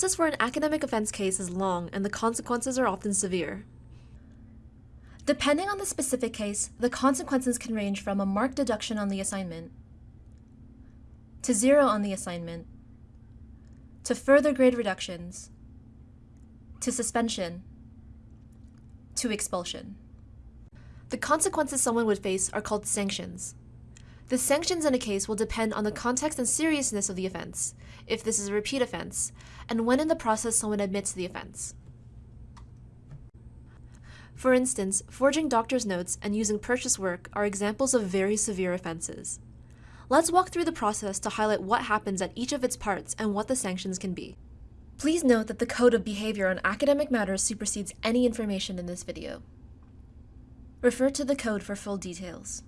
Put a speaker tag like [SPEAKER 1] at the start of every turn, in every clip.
[SPEAKER 1] process for an academic offense case is long and the consequences are often severe.
[SPEAKER 2] Depending on the specific case, the consequences can range from a marked deduction on the assignment, to zero on the assignment, to further grade reductions, to suspension, to expulsion.
[SPEAKER 1] The consequences someone would face are called sanctions. The sanctions in a case will depend on the context and seriousness of the offense, if this is a repeat offense, and when in the process someone admits the offense. For instance, forging doctor's notes and using purchase work are examples of very severe offenses. Let's walk through the process to highlight what happens at each of its parts and what the sanctions can be. Please note that the Code of Behavior on Academic Matters supersedes any information in this video. Refer to the code for full details.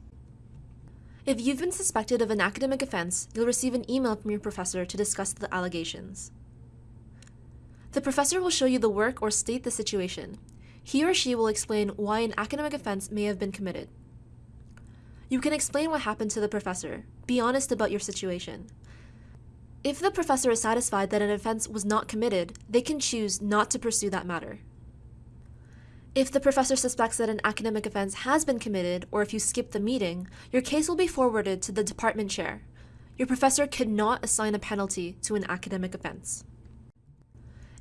[SPEAKER 1] If you've been suspected of an academic offense, you'll receive an email from your professor to discuss the allegations. The professor will show you the work or state the situation. He or she will explain why an academic offense may have been committed. You can explain what happened to the professor. Be honest about your situation. If the professor is satisfied that an offense was not committed, they can choose not to pursue that matter. If the professor suspects that an academic offense has been committed, or if you skip the meeting, your case will be forwarded to the department chair. Your professor cannot assign a penalty to an academic offense.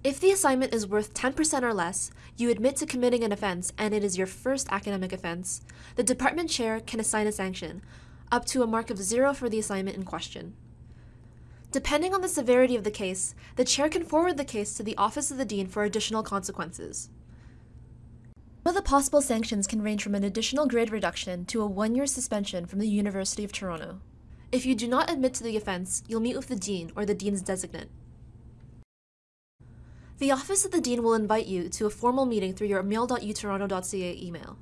[SPEAKER 1] If the assignment is worth 10% or less, you admit to committing an offense and it is your first academic offense, the department chair can assign a sanction, up to a mark of zero for the assignment in question. Depending on the severity of the case, the chair can forward the case to the Office of the Dean for additional consequences. Some of the possible sanctions can range from an additional grade reduction to a one-year suspension from the University of Toronto. If you do not admit to the offense, you'll meet with the dean or the dean's designate. The Office of the Dean will invite you to a formal meeting through your mail.utoronto.ca email.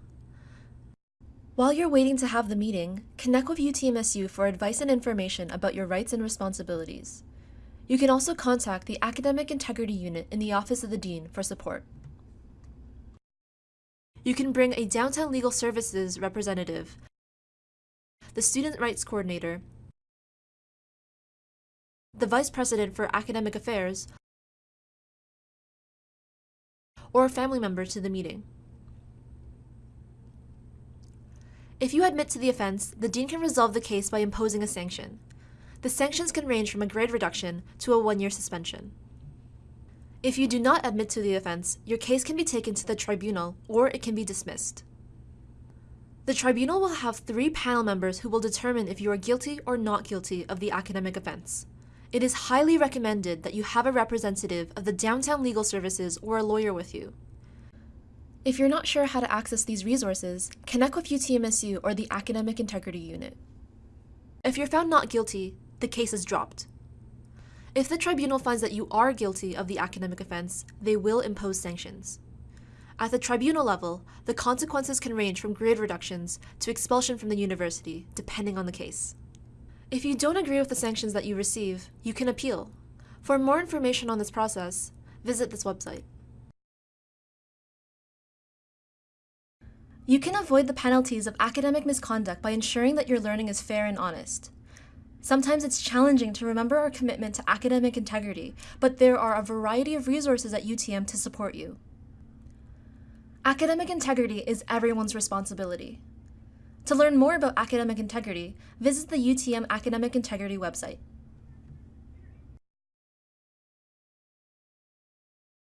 [SPEAKER 1] While you're waiting to have the meeting, connect with UTMSU for advice and information about your rights and responsibilities. You can also contact the Academic Integrity Unit in the Office of the Dean for support. You can bring a Downtown Legal Services representative, the Student Rights Coordinator, the Vice President for Academic Affairs, or a family member to the meeting. If you admit to the offense, the Dean can resolve the case by imposing a sanction. The sanctions can range from a grade reduction to a one-year suspension. If you do not admit to the offense, your case can be taken to the tribunal or it can be dismissed. The tribunal will have three panel members who will determine if you are guilty or not guilty of the academic offense. It is highly recommended that you have a representative of the Downtown Legal Services or a lawyer with you. If you're not sure how to access these resources, connect with UTMSU or the Academic Integrity Unit. If you're found not guilty, the case is dropped. If the tribunal finds that you are guilty of the academic offense, they will impose sanctions. At the tribunal level, the consequences can range from grade reductions to expulsion from the university, depending on the case. If you don't agree with the sanctions that you receive, you can appeal. For more information on this process, visit this website. You can avoid the penalties of academic misconduct by ensuring that your learning is fair and honest. Sometimes it's challenging to remember our commitment to academic integrity, but there are a variety of resources at UTM to support you. Academic integrity is everyone's responsibility. To learn more about academic integrity, visit the UTM Academic Integrity website.